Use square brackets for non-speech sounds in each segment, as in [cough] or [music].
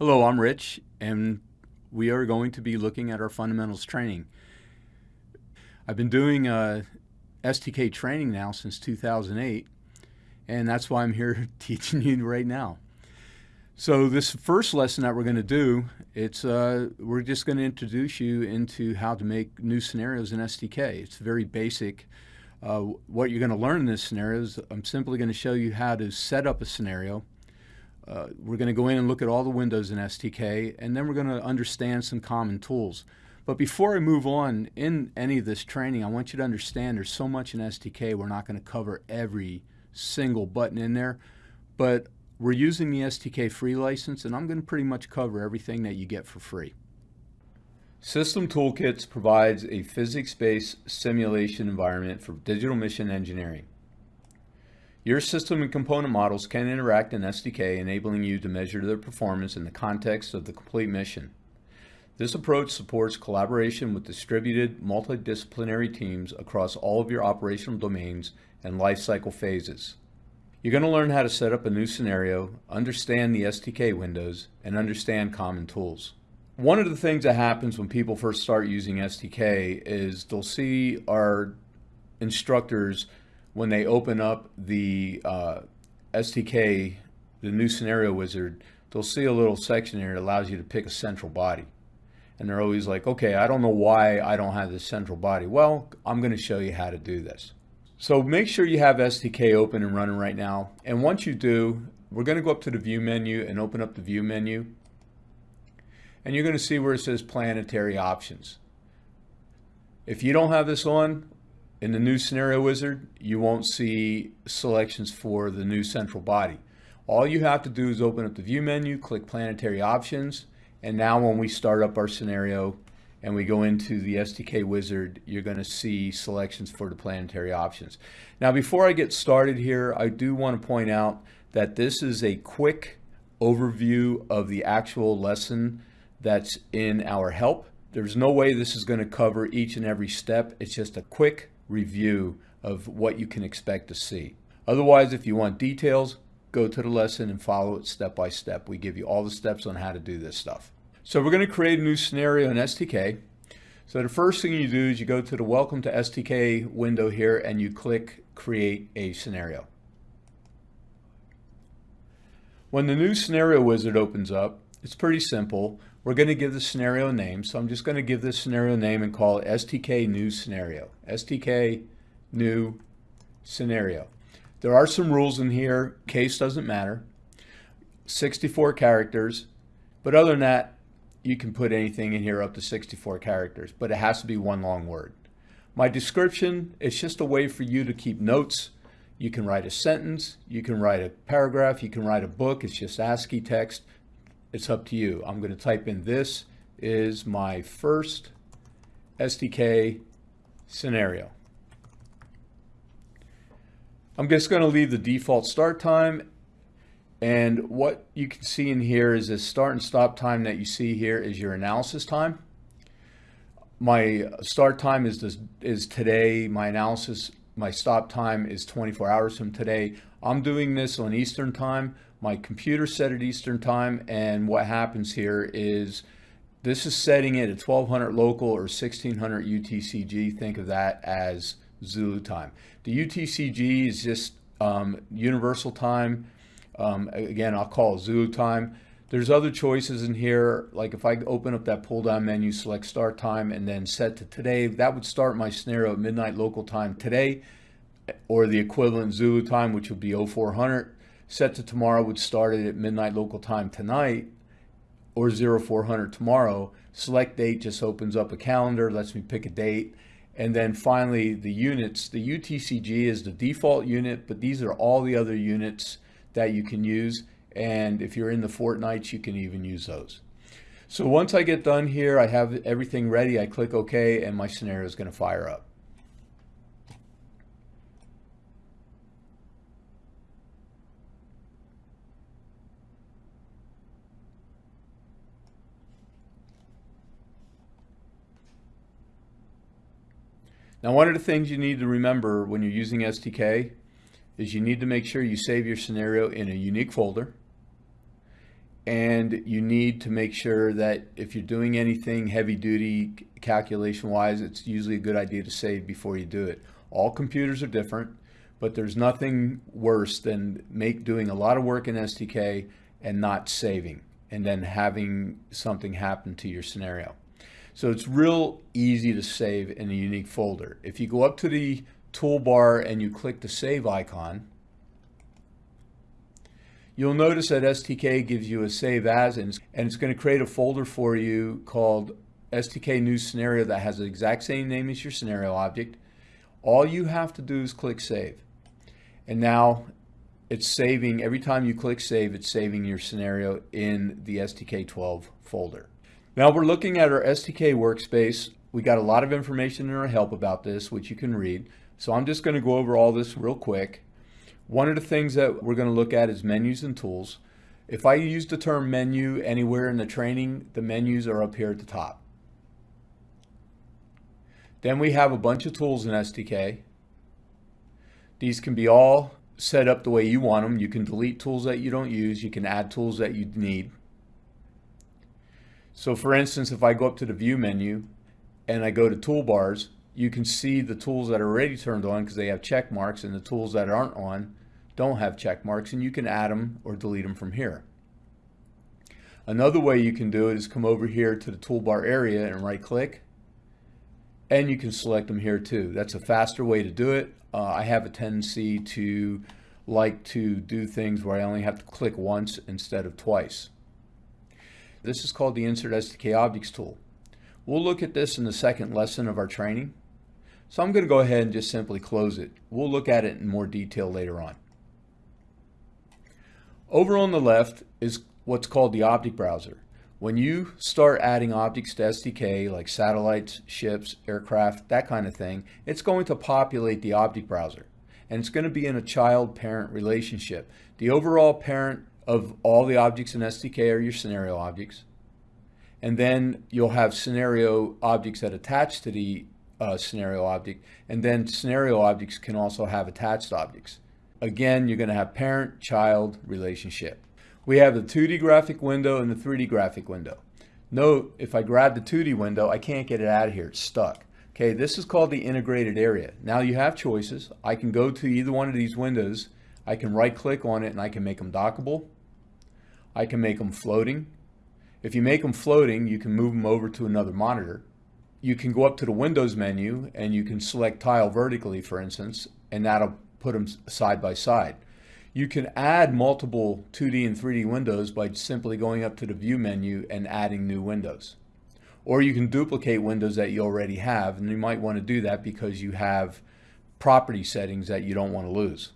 Hello, I'm Rich, and we are going to be looking at our fundamentals training. I've been doing uh, STK training now since 2008, and that's why I'm here [laughs] teaching you right now. So this first lesson that we're going to do, it's uh, we're just going to introduce you into how to make new scenarios in STK. It's very basic. Uh, what you're going to learn in this scenario is I'm simply going to show you how to set up a scenario uh, we're going to go in and look at all the windows in STK, and then we're going to understand some common tools. But before I move on in any of this training, I want you to understand there's so much in STK, we're not going to cover every single button in there. But we're using the STK free license, and I'm going to pretty much cover everything that you get for free. System Toolkits provides a physics-based simulation environment for digital mission engineering. Your system and component models can interact in STK, enabling you to measure their performance in the context of the complete mission. This approach supports collaboration with distributed, multidisciplinary teams across all of your operational domains and lifecycle phases. You're going to learn how to set up a new scenario, understand the STK windows, and understand common tools. One of the things that happens when people first start using STK is they'll see our instructors when they open up the uh, STK, the new scenario wizard, they'll see a little section here that allows you to pick a central body. And they're always like, okay, I don't know why I don't have this central body. Well, I'm going to show you how to do this. So make sure you have STK open and running right now. And once you do, we're going to go up to the view menu and open up the view menu. And you're going to see where it says planetary options. If you don't have this on, in the new scenario wizard, you won't see selections for the new central body. All you have to do is open up the view menu, click planetary options, and now when we start up our scenario and we go into the STK wizard, you're going to see selections for the planetary options. Now before I get started here, I do want to point out that this is a quick overview of the actual lesson that's in our help. There's no way this is going to cover each and every step. It's just a quick review of what you can expect to see. Otherwise, if you want details, go to the lesson and follow it step by step. We give you all the steps on how to do this stuff. So we're going to create a new scenario in STK. So the first thing you do is you go to the Welcome to STK window here and you click Create a Scenario. When the new scenario wizard opens up, it's pretty simple. We're going to give the scenario a name. So I'm just going to give this scenario a name and call it STK new scenario. STK new scenario. There are some rules in here. Case doesn't matter. 64 characters. But other than that, you can put anything in here up to 64 characters, but it has to be one long word. My description is just a way for you to keep notes. You can write a sentence, you can write a paragraph, you can write a book. It's just ASCII text it's up to you. I'm going to type in this is my first STK scenario. I'm just going to leave the default start time and what you can see in here is this start and stop time that you see here is your analysis time. My start time is this, is today. My analysis, my stop time is 24 hours from today. I'm doing this on Eastern time my computer set at Eastern time and what happens here is this is setting it at 1200 local or 1600 UTCG. Think of that as Zulu time. The UTCG is just um, universal time. Um, again, I'll call it Zulu time. There's other choices in here, like if I open up that pull down menu, select start time and then set to today, that would start my scenario at midnight local time today or the equivalent Zulu time, which would be 0400 set to tomorrow would start it at midnight local time tonight or 0400 tomorrow. Select date just opens up a calendar, lets me pick a date. And then finally the units, the UTCG is the default unit, but these are all the other units that you can use. And if you're in the fortnights, you can even use those. So once I get done here, I have everything ready. I click OK and my scenario is going to fire up. Now, one of the things you need to remember when you're using STK is you need to make sure you save your scenario in a unique folder. and you need to make sure that if you're doing anything heavy duty calculation wise, it's usually a good idea to save before you do it. All computers are different, but there's nothing worse than make doing a lot of work in STK and not saving and then having something happen to your scenario. So it's real easy to save in a unique folder. If you go up to the toolbar and you click the save icon, You'll notice that STK gives you a save as, and it's going to create a folder for you called STK new scenario that has the exact same name as your scenario object. All you have to do is click save. And now it's saving, every time you click save, it's saving your scenario in the STK12 folder. Now we're looking at our STK workspace. We got a lot of information in our help about this, which you can read. So I'm just going to go over all this real quick. One of the things that we're going to look at is menus and tools. If I use the term menu anywhere in the training, the menus are up here at the top. Then we have a bunch of tools in STK. These can be all set up the way you want them. You can delete tools that you don't use. You can add tools that you need. So for instance, if I go up to the view menu and I go to toolbars, you can see the tools that are already turned on because they have check marks and the tools that aren't on don't have check marks and you can add them or delete them from here. Another way you can do it is come over here to the toolbar area and right click and you can select them here too. That's a faster way to do it. Uh, I have a tendency to like to do things where I only have to click once instead of twice. This is called the Insert STK Objects tool. We'll look at this in the second lesson of our training. So I'm going to go ahead and just simply close it. We'll look at it in more detail later on. Over on the left is what's called the object browser. When you start adding objects to STK, like satellites, ships, aircraft, that kind of thing, it's going to populate the object browser. And it's going to be in a child-parent relationship. The overall parent of all the objects in STK are your scenario objects. And then you'll have scenario objects that attach to the uh, scenario object. And then scenario objects can also have attached objects. Again, you're going to have parent-child relationship. We have the 2D graphic window and the 3D graphic window. Note, if I grab the 2D window, I can't get it out of here. It's stuck. Okay, this is called the integrated area. Now you have choices. I can go to either one of these windows. I can right click on it and I can make them dockable. I can make them floating. If you make them floating, you can move them over to another monitor you can go up to the Windows menu and you can select tile vertically, for instance, and that'll put them side by side. You can add multiple 2D and 3D windows by simply going up to the View menu and adding new windows. Or you can duplicate windows that you already have, and you might want to do that because you have property settings that you don't want to lose.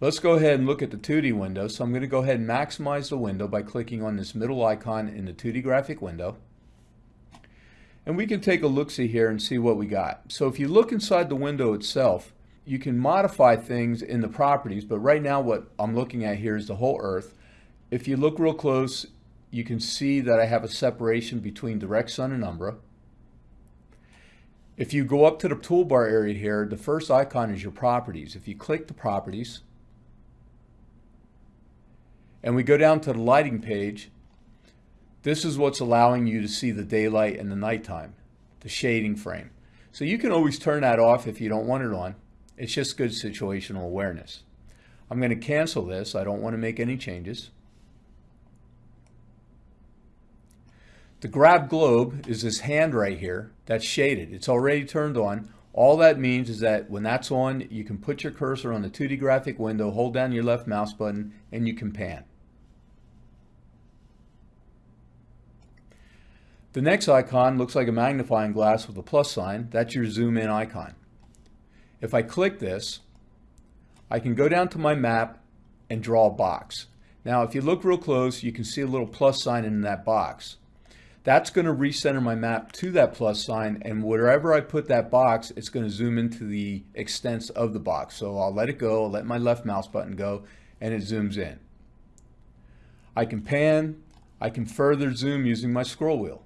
Let's go ahead and look at the 2D window. So I'm going to go ahead and maximize the window by clicking on this middle icon in the 2D graphic window. And we can take a look-see here and see what we got. So if you look inside the window itself, you can modify things in the properties, but right now what I'm looking at here is the whole Earth. If you look real close, you can see that I have a separation between direct sun and umbra. If you go up to the toolbar area here, the first icon is your properties. If you click the properties, and we go down to the lighting page, this is what's allowing you to see the daylight and the nighttime, the shading frame. So you can always turn that off if you don't want it on. It's just good situational awareness. I'm going to cancel this. I don't want to make any changes. The grab globe is this hand right here that's shaded. It's already turned on. All that means is that when that's on, you can put your cursor on the 2D graphic window, hold down your left mouse button, and you can pan. The next icon looks like a magnifying glass with a plus sign. That's your zoom in icon. If I click this, I can go down to my map and draw a box. Now, if you look real close, you can see a little plus sign in that box. That's going to recenter my map to that plus sign, and wherever I put that box, it's going to zoom into the extents of the box. So I'll let it go, I'll let my left mouse button go, and it zooms in. I can pan, I can further zoom using my scroll wheel.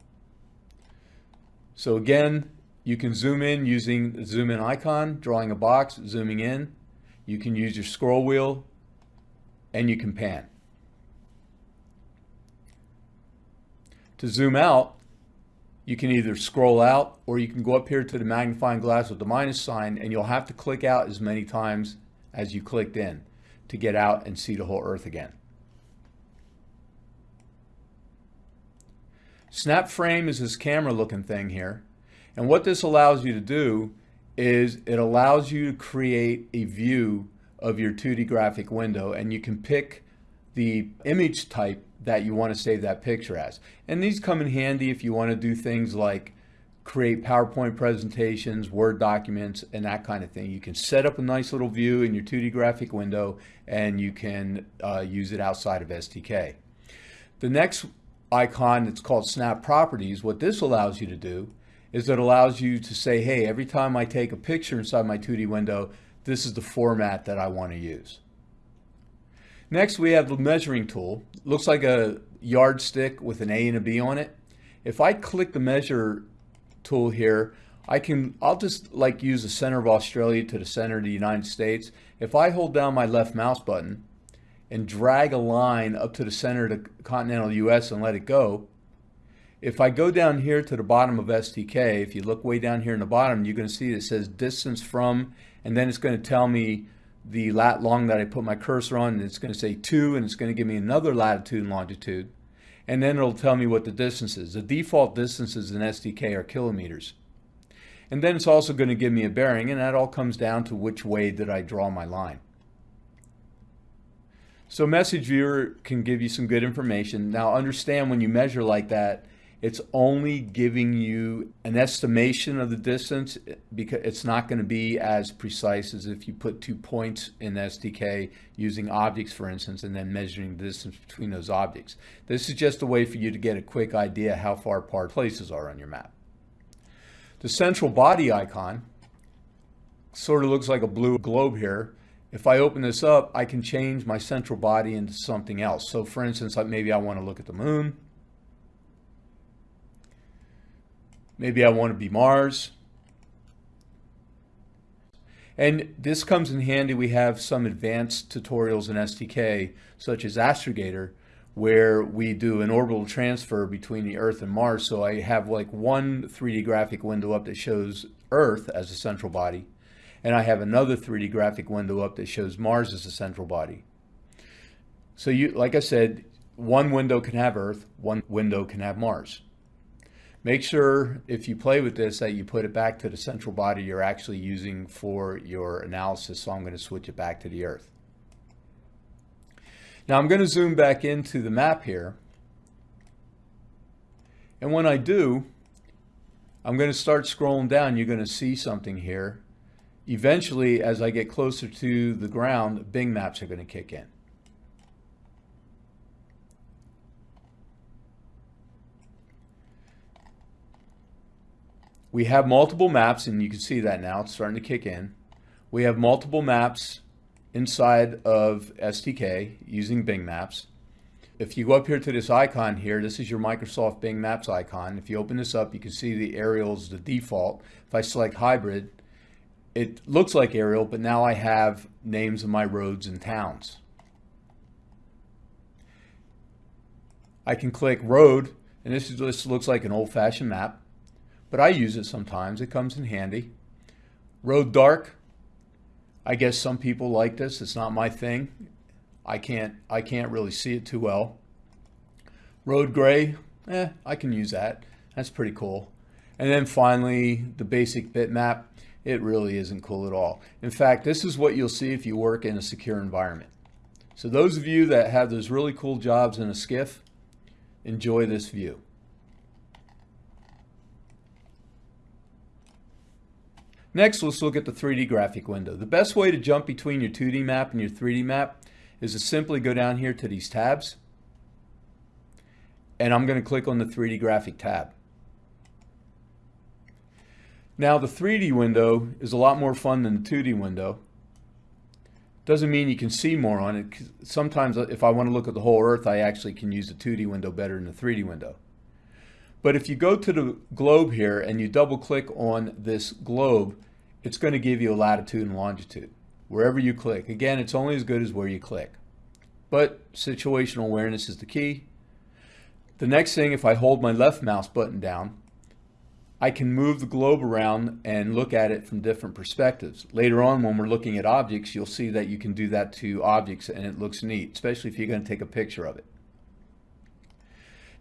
So again, you can zoom in using the zoom in icon, drawing a box, zooming in. You can use your scroll wheel and you can pan. To zoom out, you can either scroll out or you can go up here to the magnifying glass with the minus sign and you'll have to click out as many times as you clicked in to get out and see the whole earth again. Snap frame is this camera looking thing here. And what this allows you to do is it allows you to create a view of your 2D graphic window and you can pick the image type that you want to save that picture as. And these come in handy if you want to do things like create PowerPoint presentations, Word documents, and that kind of thing. You can set up a nice little view in your 2D graphic window and you can uh, use it outside of STK. The next icon that's called Snap Properties, what this allows you to do is it allows you to say, hey, every time I take a picture inside my 2D window, this is the format that I want to use. Next, we have the measuring tool. It looks like a yardstick with an A and a B on it. If I click the measure tool here, I can, I'll just like use the center of Australia to the center of the United States. If I hold down my left mouse button and drag a line up to the center of the continental US and let it go, if I go down here to the bottom of STK, if you look way down here in the bottom, you're going to see it says distance from, and then it's going to tell me the lat long that I put my cursor on, and it's going to say 2, and it's going to give me another latitude and longitude. And then it'll tell me what the distance is. The default distances in STK are kilometers. And then it's also going to give me a bearing, and that all comes down to which way did I draw my line. So Message Viewer can give you some good information. Now understand when you measure like that, it's only giving you an estimation of the distance because it's not going to be as precise as if you put two points in STK using objects, for instance, and then measuring the distance between those objects. This is just a way for you to get a quick idea how far apart places are on your map. The central body icon sort of looks like a blue globe here. If I open this up, I can change my central body into something else. So for instance, like maybe I want to look at the moon. Maybe I want to be Mars. And this comes in handy. We have some advanced tutorials in STK, such as Astrogator, where we do an orbital transfer between the Earth and Mars. So I have like one 3D graphic window up that shows Earth as a central body, and I have another 3D graphic window up that shows Mars as a central body. So you, like I said, one window can have Earth, one window can have Mars. Make sure if you play with this that you put it back to the central body you're actually using for your analysis. So I'm going to switch it back to the Earth. Now I'm going to zoom back into the map here. And when I do, I'm going to start scrolling down. You're going to see something here. Eventually, as I get closer to the ground, Bing maps are going to kick in. We have multiple maps, and you can see that now, it's starting to kick in. We have multiple maps inside of STK using Bing Maps. If you go up here to this icon here, this is your Microsoft Bing Maps icon. If you open this up, you can see the aerials, the default. If I select hybrid, it looks like aerial, but now I have names of my roads and towns. I can click road, and this, is, this looks like an old-fashioned map but I use it sometimes. It comes in handy. Road dark. I guess some people like this. It's not my thing. I can't I can't really see it too well. Road gray, eh, I can use that. That's pretty cool. And then finally, the basic bitmap. It really isn't cool at all. In fact, this is what you'll see if you work in a secure environment. So those of you that have those really cool jobs in a SCIF, enjoy this view. Next, let's look at the 3D graphic window. The best way to jump between your 2D map and your 3D map is to simply go down here to these tabs. And I'm going to click on the 3D graphic tab. Now the 3D window is a lot more fun than the 2D window. Doesn't mean you can see more on it. Sometimes if I want to look at the whole Earth, I actually can use the 2D window better than the 3D window. But if you go to the globe here and you double click on this globe, it's going to give you a latitude and longitude wherever you click. Again, it's only as good as where you click. But situational awareness is the key. The next thing, if I hold my left mouse button down, I can move the globe around and look at it from different perspectives. Later on, when we're looking at objects, you'll see that you can do that to objects and it looks neat, especially if you're going to take a picture of it.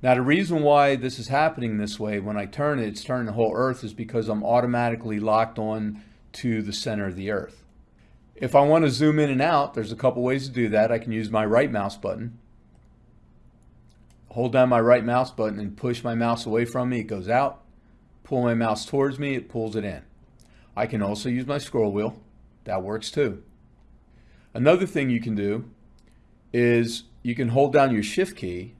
Now, the reason why this is happening this way, when I turn it, it's turning the whole Earth, is because I'm automatically locked on to the center of the Earth. If I want to zoom in and out, there's a couple ways to do that. I can use my right mouse button. Hold down my right mouse button and push my mouse away from me, it goes out. Pull my mouse towards me, it pulls it in. I can also use my scroll wheel. That works too. Another thing you can do is you can hold down your shift key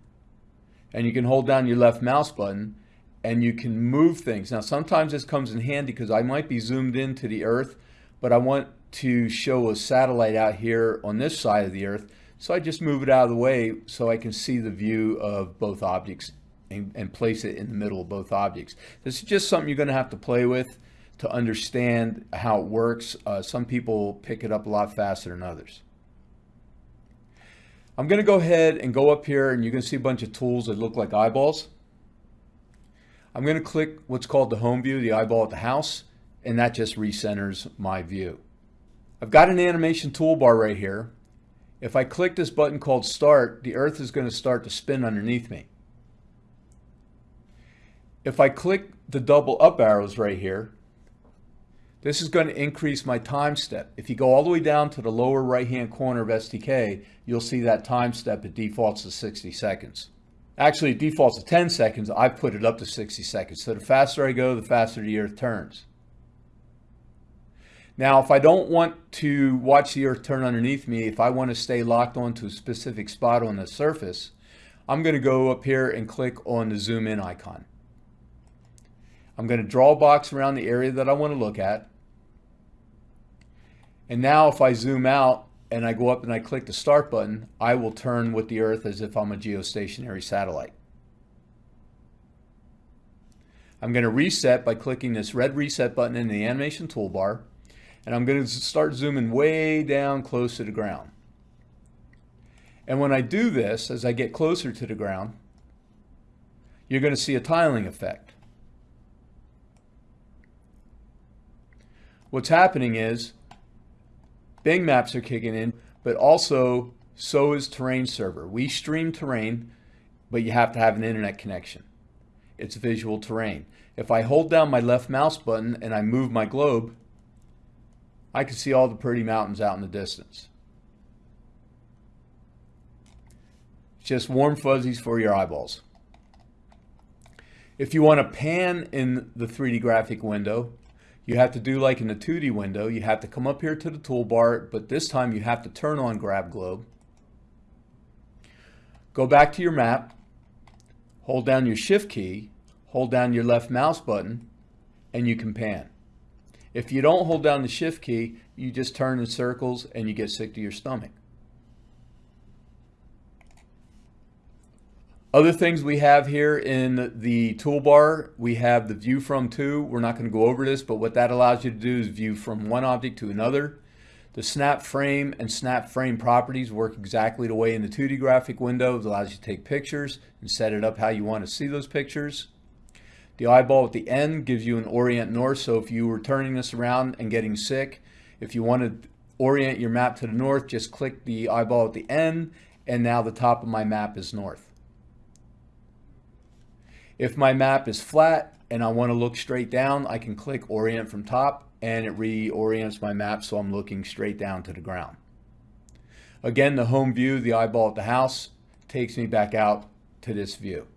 and you can hold down your left mouse button and you can move things. Now, sometimes this comes in handy because I might be zoomed into the earth, but I want to show a satellite out here on this side of the earth. So I just move it out of the way so I can see the view of both objects and, and place it in the middle of both objects. This is just something you're going to have to play with to understand how it works. Uh, some people pick it up a lot faster than others. I'm going to go ahead and go up here and going to see a bunch of tools that look like eyeballs. I'm going to click what's called the home view, the eyeball at the house, and that just recenters my view. I've got an animation toolbar right here. If I click this button called start, the earth is going to start to spin underneath me. If I click the double up arrows right here, this is going to increase my time step. If you go all the way down to the lower right hand corner of STK, you'll see that time step, it defaults to 60 seconds. Actually, it defaults to 10 seconds. I've put it up to 60 seconds. So the faster I go, the faster the earth turns. Now, if I don't want to watch the earth turn underneath me, if I want to stay locked onto a specific spot on the surface, I'm going to go up here and click on the zoom in icon. I'm going to draw a box around the area that I want to look at. And now if I zoom out and I go up and I click the start button, I will turn with the Earth as if I'm a geostationary satellite. I'm going to reset by clicking this red reset button in the animation toolbar. And I'm going to start zooming way down close to the ground. And when I do this, as I get closer to the ground, you're going to see a tiling effect. What's happening is Bing maps are kicking in, but also so is Terrain Server. We stream terrain, but you have to have an internet connection. It's visual terrain. If I hold down my left mouse button and I move my globe, I can see all the pretty mountains out in the distance. Just warm fuzzies for your eyeballs. If you want to pan in the 3D graphic window, you have to do like in the 2D window, you have to come up here to the toolbar, but this time you have to turn on Grab Globe. Go back to your map, hold down your Shift key, hold down your left mouse button, and you can pan. If you don't hold down the Shift key, you just turn in circles and you get sick to your stomach. Other things we have here in the toolbar, we have the view from to. We're not going to go over this, but what that allows you to do is view from one object to another. The snap frame and snap frame properties work exactly the way in the 2D graphic window. It allows you to take pictures and set it up how you want to see those pictures. The eyeball at the end gives you an orient north. So if you were turning this around and getting sick, if you want to orient your map to the north, just click the eyeball at the end. And now the top of my map is north. If my map is flat and I want to look straight down, I can click orient from top and it reorients my map so I'm looking straight down to the ground. Again, the home view, the eyeball at the house, takes me back out to this view.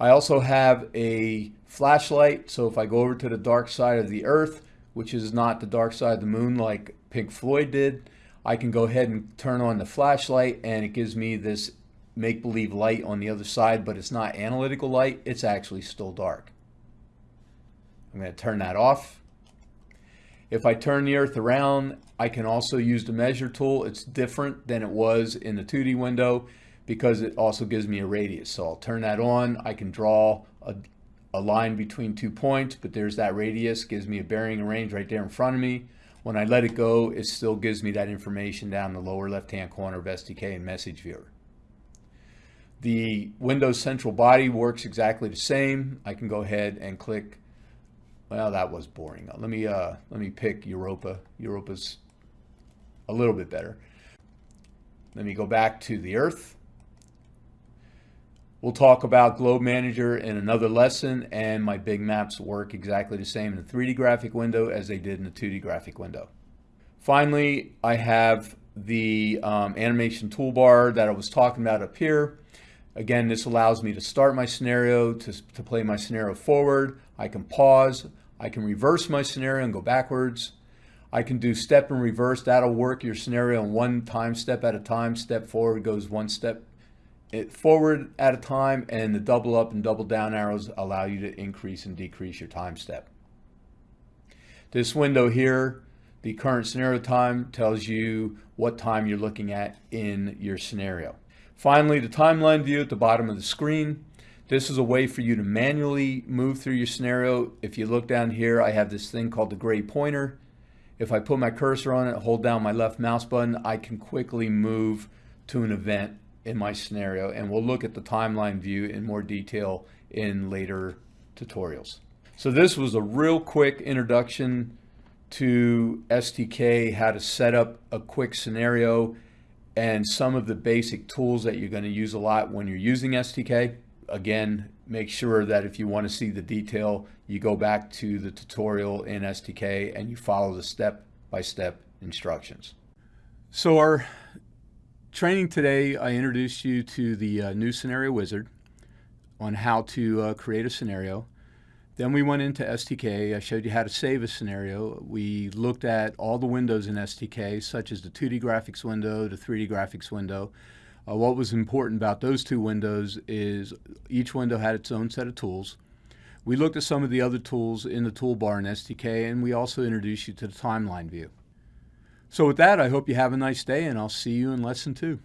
I also have a flashlight, so if I go over to the dark side of the earth, which is not the dark side of the moon like Pink Floyd did, I can go ahead and turn on the flashlight and it gives me this make-believe light on the other side, but it's not analytical light. It's actually still dark. I'm going to turn that off. If I turn the earth around, I can also use the measure tool. It's different than it was in the 2D window because it also gives me a radius. So I'll turn that on. I can draw a, a line between two points, but there's that radius, gives me a bearing and range right there in front of me. When I let it go, it still gives me that information down the lower left-hand corner of STK and message viewer. The Windows Central Body works exactly the same. I can go ahead and click. Well, that was boring. Let me uh, let me pick Europa. Europa's a little bit better. Let me go back to the Earth. We'll talk about Globe Manager in another lesson, and my Bing maps work exactly the same in the 3D graphic window as they did in the 2D graphic window. Finally, I have the um, animation toolbar that I was talking about up here. Again, this allows me to start my scenario, to, to play my scenario forward. I can pause. I can reverse my scenario and go backwards. I can do step and reverse. That'll work your scenario in one time step at a time. Step forward goes one step forward at a time, and the double up and double down arrows allow you to increase and decrease your time step. This window here, the current scenario time, tells you what time you're looking at in your scenario. Finally, the timeline view at the bottom of the screen. This is a way for you to manually move through your scenario. If you look down here, I have this thing called the gray pointer. If I put my cursor on it, hold down my left mouse button, I can quickly move to an event in my scenario. And we'll look at the timeline view in more detail in later tutorials. So this was a real quick introduction to STK, how to set up a quick scenario and some of the basic tools that you're going to use a lot when you're using STK. Again, make sure that if you want to see the detail, you go back to the tutorial in STK and you follow the step-by-step -step instructions. So our training today, I introduced you to the uh, new Scenario Wizard on how to uh, create a scenario. Then we went into STK. I showed you how to save a scenario. We looked at all the windows in STK, such as the 2D graphics window, the 3D graphics window. Uh, what was important about those two windows is each window had its own set of tools. We looked at some of the other tools in the toolbar in STK, and we also introduced you to the timeline view. So with that, I hope you have a nice day, and I'll see you in lesson two.